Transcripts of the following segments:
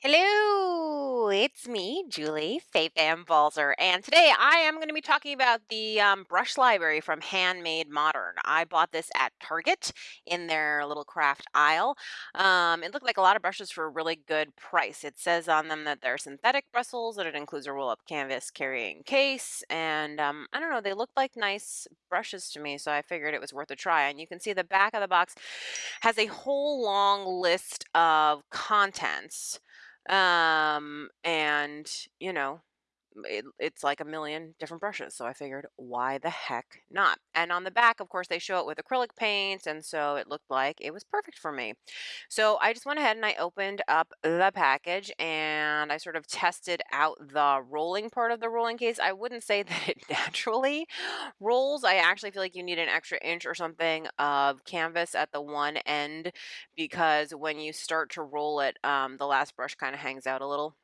Hello, it's me, Julie Fei-Fan Balzer, and today I am going to be talking about the um, brush library from Handmade Modern. I bought this at Target in their little craft aisle. Um, it looked like a lot of brushes for a really good price. It says on them that they're synthetic bristles, that it includes a roll-up canvas carrying case, and um, I don't know, they looked like nice brushes to me, so I figured it was worth a try. And you can see the back of the box has a whole long list of contents um, and, you know, it, it's like a million different brushes. So I figured, why the heck not? And on the back, of course, they show it with acrylic paints. And so it looked like it was perfect for me. So I just went ahead and I opened up the package and I sort of tested out the rolling part of the rolling case. I wouldn't say that it naturally rolls. I actually feel like you need an extra inch or something of canvas at the one end because when you start to roll it, um, the last brush kind of hangs out a little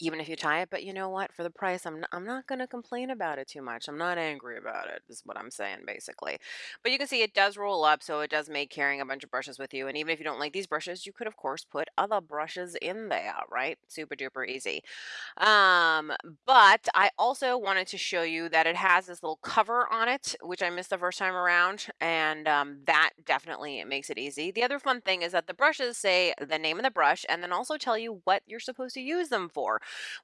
even if you tie it. But you know what? For the price, I'm not, I'm not going to complain about it too much. I'm not angry about it, is what I'm saying basically. But you can see it does roll up, so it does make carrying a bunch of brushes with you. And even if you don't like these brushes, you could of course put other brushes in there, right? Super duper easy. Um, but I also wanted to show you that it has this little cover on it, which I missed the first time around, and um, that definitely makes it easy. The other fun thing is that the brushes say the name of the brush and then also tell you what you're supposed to use them for,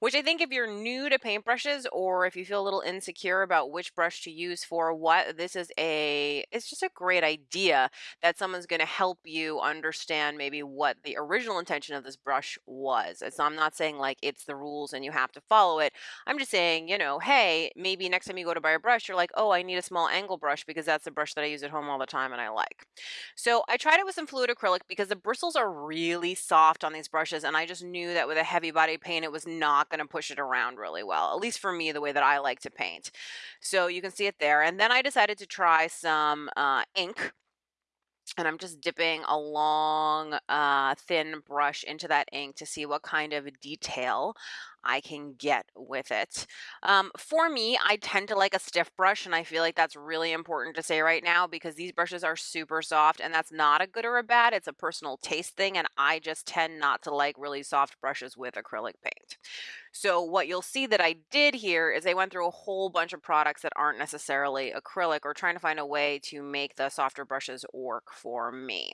which I think if you're new to paintbrushes or if you feel a little insecure about which brush to use for what, this is a, it's just a great idea that someone's going to help you understand maybe what the original intention of this brush was. So I'm not saying like it's the rules and you have to follow it. I'm just saying, you know, hey, maybe next time you go to buy a brush, you're like, oh, I need a small angle brush because that's the brush that I use at home all the time and I like. So I tried it with some fluid acrylic because the bristles are really soft on these brushes and I just knew that with a heavy body paint, it was not going to push it around really well, at least for me, the way that I like to paint. So you can see it there. And then I decided to try some uh, ink and I'm just dipping a long, uh, thin brush into that ink to see what kind of detail I can get with it. Um, for me, I tend to like a stiff brush, and I feel like that's really important to say right now because these brushes are super soft, and that's not a good or a bad. It's a personal taste thing, and I just tend not to like really soft brushes with acrylic paint. So what you'll see that I did here is I went through a whole bunch of products that aren't necessarily acrylic or trying to find a way to make the softer brushes work for me.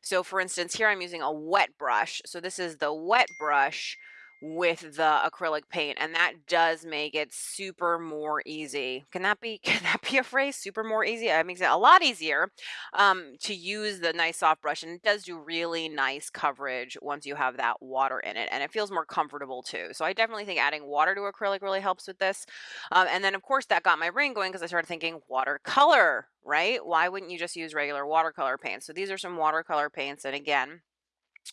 So for instance, here I'm using a wet brush. So this is the wet brush with the acrylic paint and that does make it super more easy. Can that be can that be a phrase? Super more easy? It makes it a lot easier um, to use the nice soft brush and it does do really nice coverage once you have that water in it and it feels more comfortable too. So I definitely think adding water to acrylic really helps with this. Um, and then of course that got my brain going because I started thinking watercolor, right? Why wouldn't you just use regular watercolor paints? So these are some watercolor paints and again,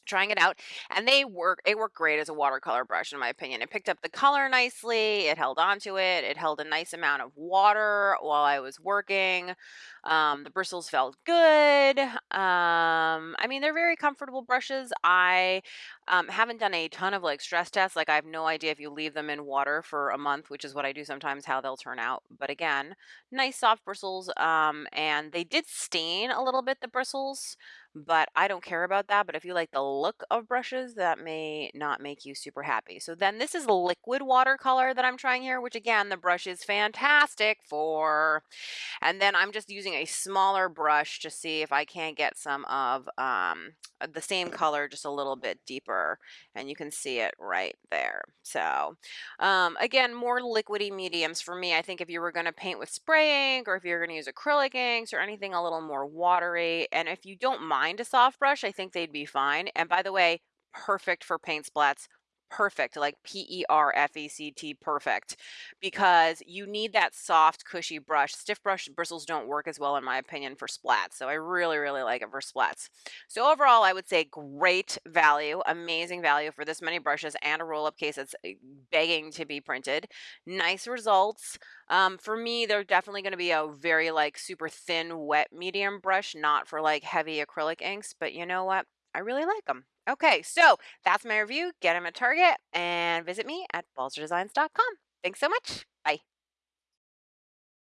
trying it out and they work it worked great as a watercolor brush in my opinion. It picked up the color nicely it held on to it it held a nice amount of water while i was working um, the bristles felt good um, i mean they're very comfortable brushes. I um, haven't done a ton of like stress tests like i have no idea if you leave them in water for a month which is what i do sometimes how they'll turn out but again nice soft bristles um, and they did stain a little bit the bristles but I don't care about that. But if you like the look of brushes, that may not make you super happy. So then this is liquid watercolor that I'm trying here, which again, the brush is fantastic for. And then I'm just using a smaller brush to see if I can't get some of um, the same color just a little bit deeper. And you can see it right there. So um, again, more liquidy mediums for me. I think if you were going to paint with spray ink or if you're going to use acrylic inks or anything a little more watery, and if you don't mind mind a soft brush, I think they'd be fine. And by the way, perfect for paint splats perfect, like P-E-R-F-E-C-T, perfect, because you need that soft, cushy brush. Stiff brush bristles don't work as well, in my opinion, for splats. So I really, really like it for splats. So overall, I would say great value, amazing value for this many brushes and a roll-up case that's eh, begging to be printed. Nice results. Um, for me, they're definitely going to be a very like super thin, wet medium brush, not for like heavy acrylic inks. But you know what? I really like them. Okay, so that's my review. Get them at Target and visit me at balzerdesigns.com. Thanks so much.